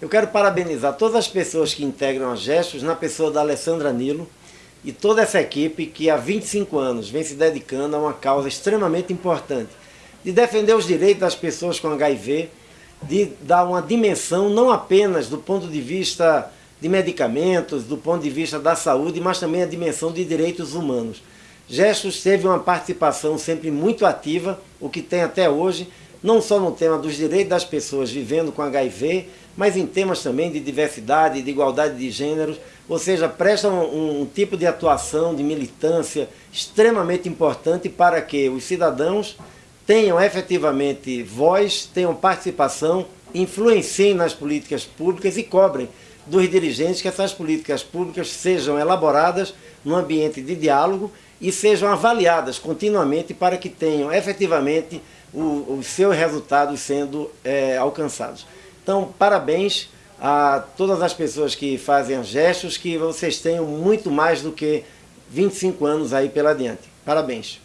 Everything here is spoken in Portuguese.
Eu quero parabenizar todas as pessoas que integram a Gestos, na pessoa da Alessandra Nilo, e toda essa equipe que há 25 anos vem se dedicando a uma causa extremamente importante, de defender os direitos das pessoas com HIV, de dar uma dimensão não apenas do ponto de vista de medicamentos, do ponto de vista da saúde, mas também a dimensão de direitos humanos. Gestos teve uma participação sempre muito ativa, o que tem até hoje, não só no tema dos direitos das pessoas vivendo com HIV, mas em temas também de diversidade, de igualdade de gêneros, ou seja, presta um, um tipo de atuação, de militância extremamente importante para que os cidadãos tenham efetivamente voz, tenham participação, influenciem nas políticas públicas e cobrem dos dirigentes que essas políticas públicas sejam elaboradas num ambiente de diálogo e sejam avaliadas continuamente para que tenham efetivamente o, os seus resultados sendo é, alcançados. Então, parabéns a todas as pessoas que fazem gestos, que vocês tenham muito mais do que 25 anos aí pela diante. Parabéns.